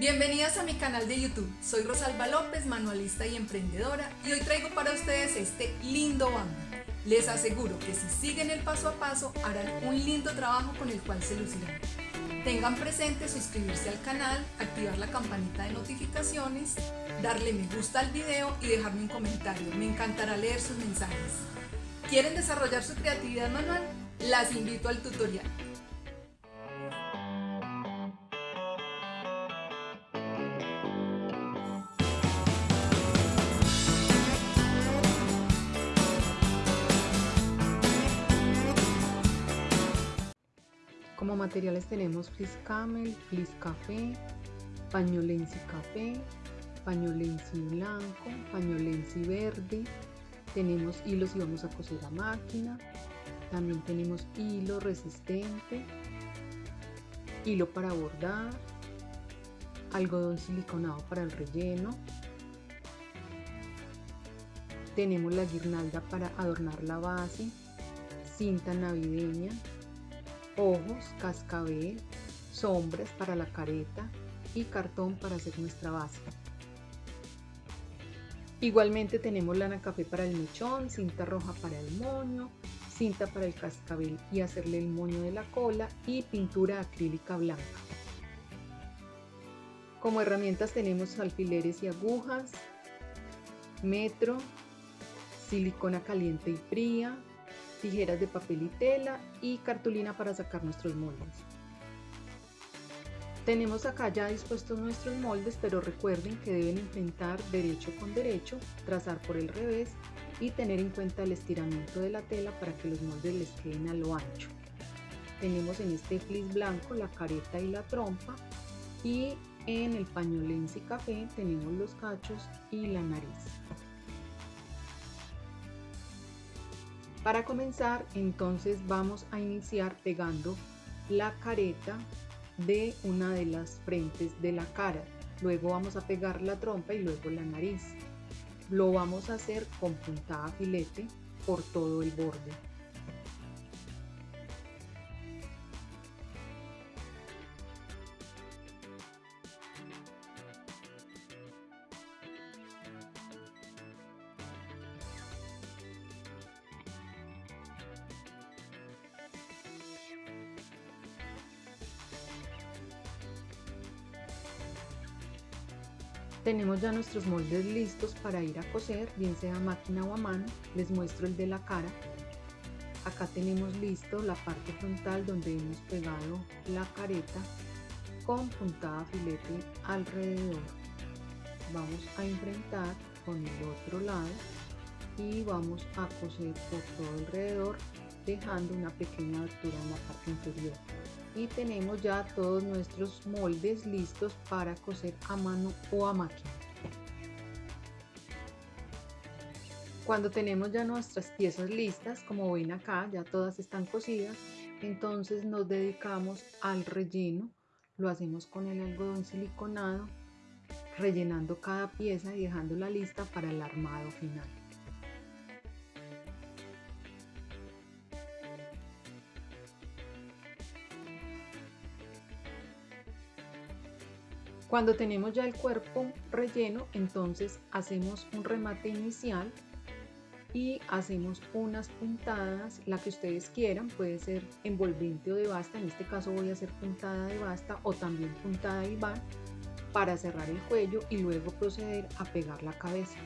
Bienvenidas a mi canal de YouTube, soy Rosalba López, manualista y emprendedora y hoy traigo para ustedes este lindo bambú. Les aseguro que si siguen el paso a paso harán un lindo trabajo con el cual se lucirán. Tengan presente suscribirse al canal, activar la campanita de notificaciones, darle me gusta al video y dejarme un comentario, me encantará leer sus mensajes. ¿Quieren desarrollar su creatividad manual? Las invito al tutorial. Materiales tenemos fleece camel, fleece café, pañolensi café, pañolensi blanco, pañolensi verde, tenemos hilos y vamos a coser a máquina, también tenemos hilo resistente, hilo para bordar, algodón siliconado para el relleno, tenemos la guirnalda para adornar la base, cinta navideña, ojos, cascabel, sombras para la careta y cartón para hacer nuestra base. Igualmente tenemos lana café para el mechón, cinta roja para el moño, cinta para el cascabel y hacerle el moño de la cola y pintura acrílica blanca. Como herramientas tenemos alfileres y agujas, metro, silicona caliente y fría, tijeras de papel y tela y cartulina para sacar nuestros moldes. Tenemos acá ya dispuestos nuestros moldes, pero recuerden que deben enfrentar derecho con derecho, trazar por el revés y tener en cuenta el estiramiento de la tela para que los moldes les queden a lo ancho. Tenemos en este fleece blanco la careta y la trompa y en el pañolense café tenemos los cachos y la nariz. Para comenzar, entonces vamos a iniciar pegando la careta de una de las frentes de la cara. Luego vamos a pegar la trompa y luego la nariz. Lo vamos a hacer con puntada filete por todo el borde. Tenemos ya nuestros moldes listos para ir a coser, bien sea máquina o a mano. Les muestro el de la cara. Acá tenemos listo la parte frontal donde hemos pegado la careta con puntada filete alrededor. Vamos a enfrentar con el otro lado y vamos a coser por todo alrededor dejando una pequeña abertura en la parte inferior y tenemos ya todos nuestros moldes listos para coser a mano o a máquina. Cuando tenemos ya nuestras piezas listas, como ven acá, ya todas están cosidas, entonces nos dedicamos al relleno. Lo hacemos con el algodón siliconado, rellenando cada pieza y dejándola lista para el armado final. Cuando tenemos ya el cuerpo relleno, entonces hacemos un remate inicial y hacemos unas puntadas, la que ustedes quieran, puede ser envolvente o de basta, en este caso voy a hacer puntada de basta o también puntada de iván para cerrar el cuello y luego proceder a pegar la cabeza.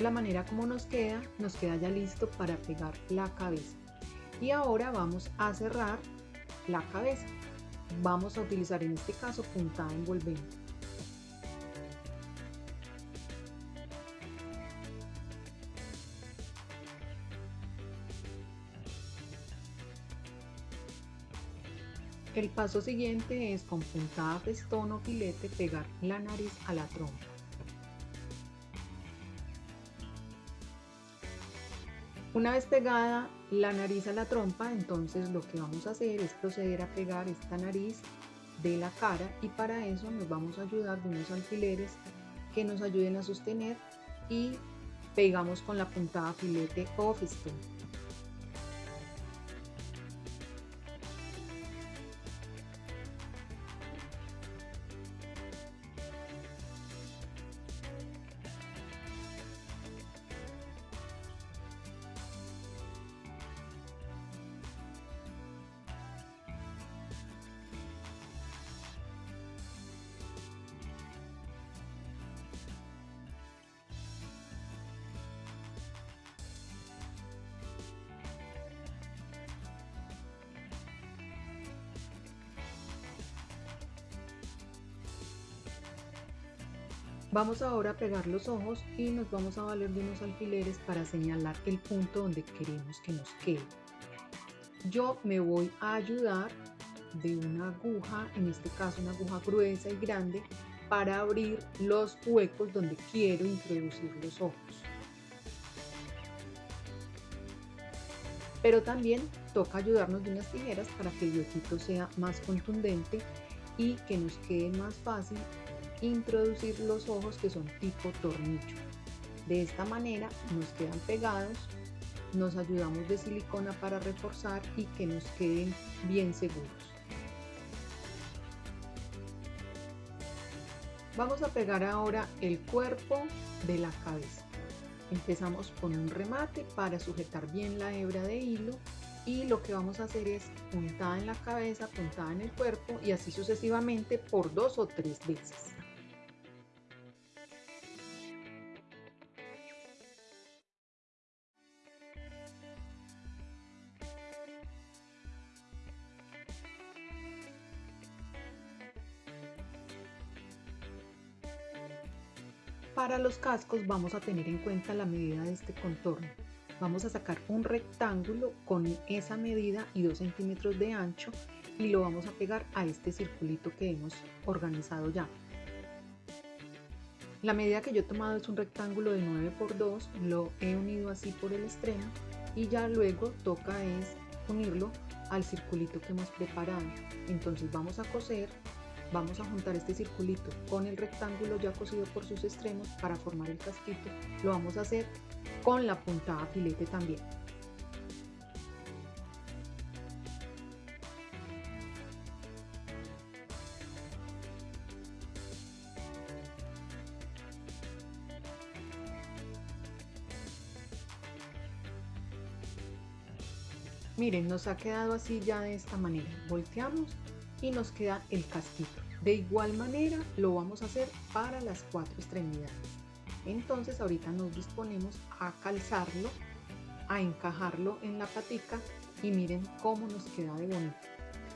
La manera como nos queda, nos queda ya listo para pegar la cabeza. Y ahora vamos a cerrar la cabeza. Vamos a utilizar en este caso puntada envolvente. El paso siguiente es con puntada festón o filete pegar la nariz a la trompa. Una vez pegada la nariz a la trompa, entonces lo que vamos a hacer es proceder a pegar esta nariz de la cara y para eso nos vamos a ayudar de unos alfileres que nos ayuden a sostener y pegamos con la puntada filete o fistón. Vamos ahora a pegar los ojos y nos vamos a valer de unos alfileres para señalar el punto donde queremos que nos quede. Yo me voy a ayudar de una aguja, en este caso una aguja gruesa y grande, para abrir los huecos donde quiero introducir los ojos. Pero también toca ayudarnos de unas tijeras para que el huequito sea más contundente y que nos quede más fácil introducir los ojos que son tipo tornillo. De esta manera nos quedan pegados, nos ayudamos de silicona para reforzar y que nos queden bien seguros. Vamos a pegar ahora el cuerpo de la cabeza. Empezamos con un remate para sujetar bien la hebra de hilo y lo que vamos a hacer es puntada en la cabeza, puntada en el cuerpo y así sucesivamente por dos o tres veces. Los cascos vamos a tener en cuenta la medida de este contorno. Vamos a sacar un rectángulo con esa medida y 2 centímetros de ancho y lo vamos a pegar a este circulito que hemos organizado ya. La medida que yo he tomado es un rectángulo de 9 por 2, lo he unido así por el extremo y ya luego toca es unirlo al circulito que hemos preparado. Entonces vamos a coser Vamos a juntar este circulito con el rectángulo ya cosido por sus extremos para formar el casquito. Lo vamos a hacer con la puntada filete también. Miren, nos ha quedado así ya de esta manera. Volteamos y nos queda el casquito. De igual manera lo vamos a hacer para las cuatro extremidades. Entonces ahorita nos disponemos a calzarlo, a encajarlo en la patica y miren cómo nos queda de bonito.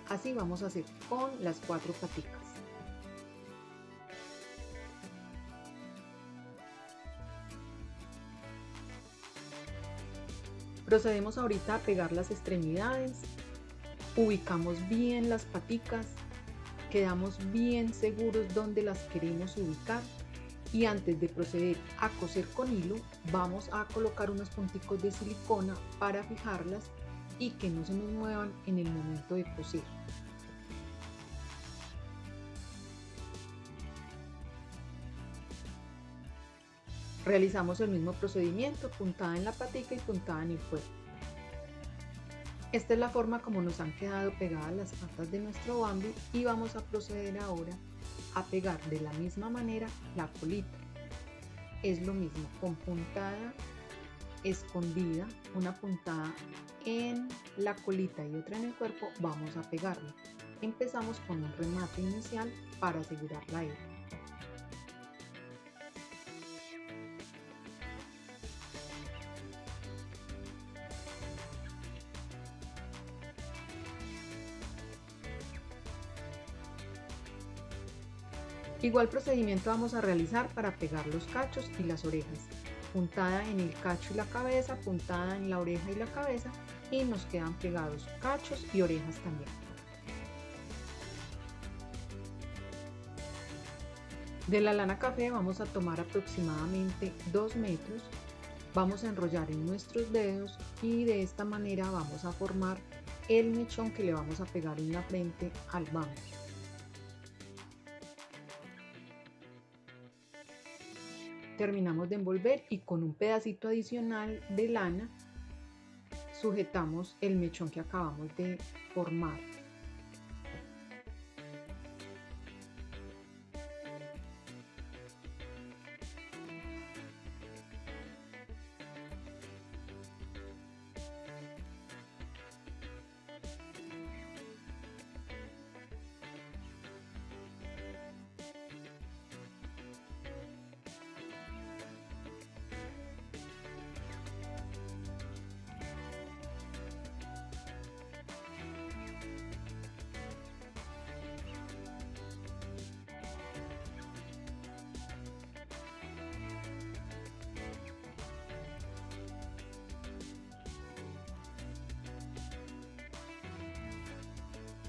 Así vamos a hacer con las cuatro paticas. Procedemos ahorita a pegar las extremidades ubicamos bien las paticas, quedamos bien seguros donde las queremos ubicar y antes de proceder a coser con hilo vamos a colocar unos punticos de silicona para fijarlas y que no se nos muevan en el momento de coser. Realizamos el mismo procedimiento, puntada en la patica y puntada en el cuerpo. Esta es la forma como nos han quedado pegadas las patas de nuestro bambi y vamos a proceder ahora a pegar de la misma manera la colita. Es lo mismo, con puntada escondida, una puntada en la colita y otra en el cuerpo, vamos a pegarlo. Empezamos con un remate inicial para asegurar la hebra. Igual procedimiento vamos a realizar para pegar los cachos y las orejas. Puntada en el cacho y la cabeza, puntada en la oreja y la cabeza y nos quedan pegados cachos y orejas también. De la lana café vamos a tomar aproximadamente 2 metros, vamos a enrollar en nuestros dedos y de esta manera vamos a formar el mechón que le vamos a pegar en la frente al banco. Terminamos de envolver y con un pedacito adicional de lana sujetamos el mechón que acabamos de formar.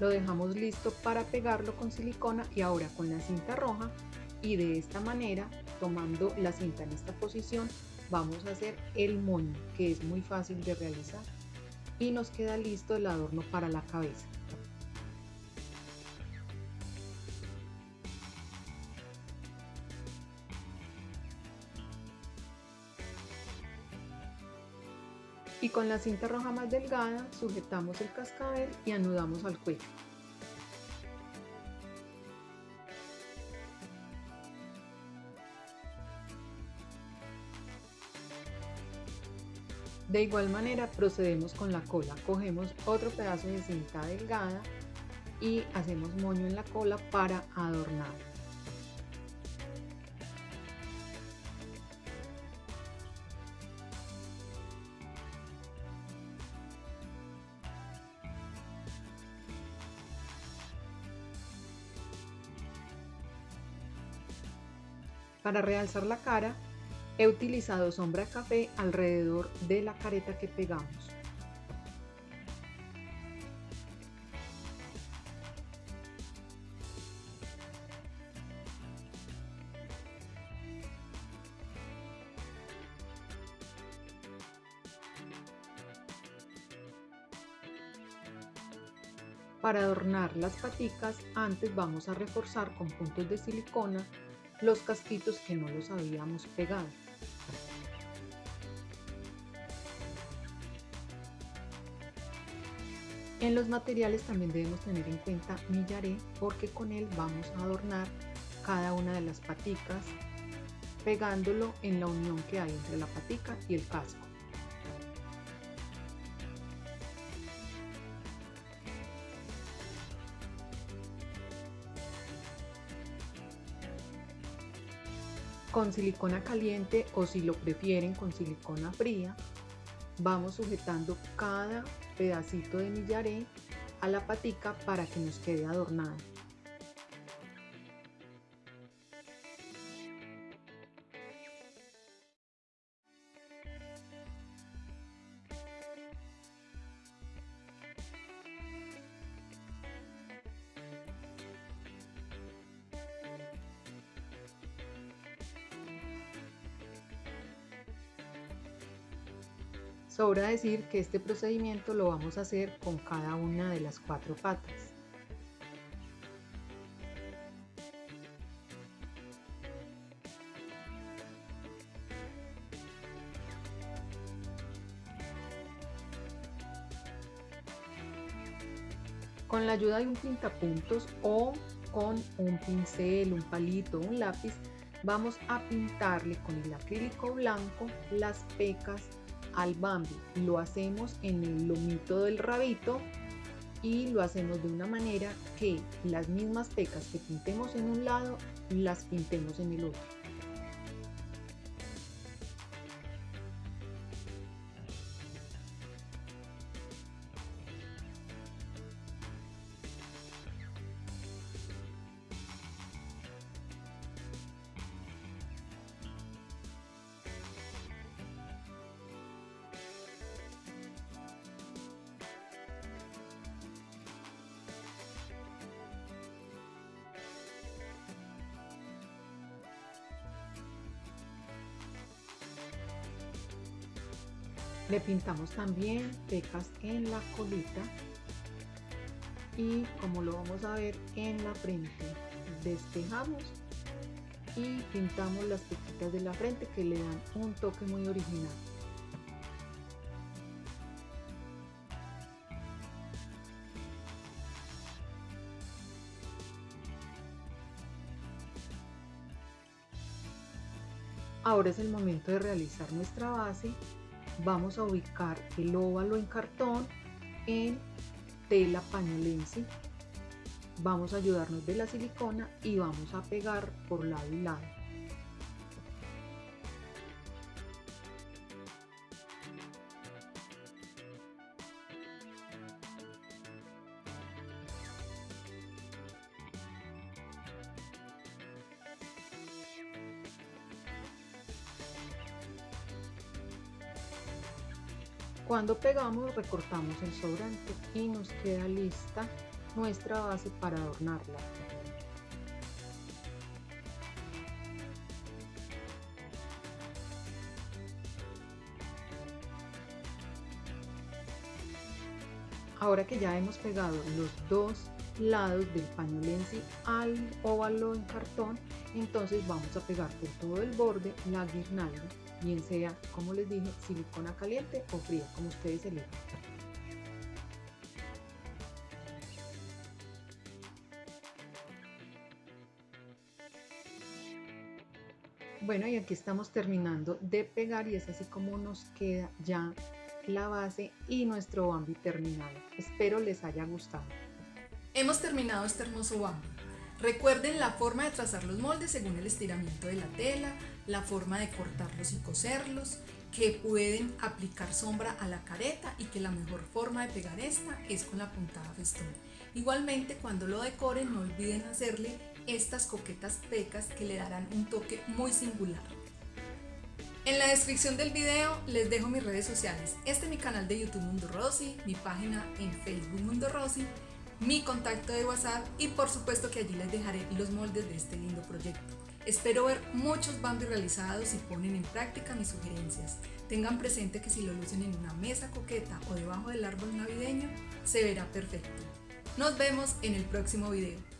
Lo dejamos listo para pegarlo con silicona y ahora con la cinta roja y de esta manera, tomando la cinta en esta posición, vamos a hacer el moño que es muy fácil de realizar y nos queda listo el adorno para la cabeza. Y con la cinta roja más delgada sujetamos el cascabel y anudamos al cuello. De igual manera procedemos con la cola, cogemos otro pedazo de cinta delgada y hacemos moño en la cola para adornar. Para realzar la cara, he utilizado sombra café alrededor de la careta que pegamos. Para adornar las paticas, antes vamos a reforzar con puntos de silicona los casquitos que no los habíamos pegado. En los materiales también debemos tener en cuenta millaré porque con él vamos a adornar cada una de las paticas pegándolo en la unión que hay entre la patica y el casco. Con silicona caliente o si lo prefieren con silicona fría, vamos sujetando cada pedacito de millaré a la patica para que nos quede adornada. Sobra decir que este procedimiento lo vamos a hacer con cada una de las cuatro patas. Con la ayuda de un pintapuntos o con un pincel, un palito, un lápiz, vamos a pintarle con el acrílico blanco las pecas al Bambi. Lo hacemos en el lomito del rabito y lo hacemos de una manera que las mismas pecas que pintemos en un lado las pintemos en el otro. Le pintamos también pecas en la colita y como lo vamos a ver en la frente, despejamos y pintamos las pequitas de la frente que le dan un toque muy original. Ahora es el momento de realizar nuestra base vamos a ubicar el óvalo en cartón en tela pañolense. Vamos a ayudarnos de la silicona y vamos a pegar por lado y lado Cuando pegamos recortamos el sobrante y nos queda lista nuestra base para adornarla. Ahora que ya hemos pegado los dos lados del pañolense al óvalo en cartón, entonces vamos a pegar por todo el borde la guirnalda, bien sea, como les dije, silicona caliente o fría, como ustedes elijan. Bueno, y aquí estamos terminando de pegar y es así como nos queda ya la base y nuestro bambi terminado. Espero les haya gustado. Hemos terminado este hermoso bambi. Recuerden la forma de trazar los moldes según el estiramiento de la tela, la forma de cortarlos y coserlos, que pueden aplicar sombra a la careta y que la mejor forma de pegar esta es con la puntada festón. Igualmente cuando lo decoren no olviden hacerle estas coquetas pecas que le darán un toque muy singular. En la descripción del video les dejo mis redes sociales. Este es mi canal de YouTube Mundo Rosy, mi página en Facebook Mundo Rosy, mi contacto de WhatsApp y por supuesto que allí les dejaré los moldes de este lindo proyecto. Espero ver muchos bambis realizados y ponen en práctica mis sugerencias. Tengan presente que si lo lucen en una mesa coqueta o debajo del árbol navideño, se verá perfecto. Nos vemos en el próximo video.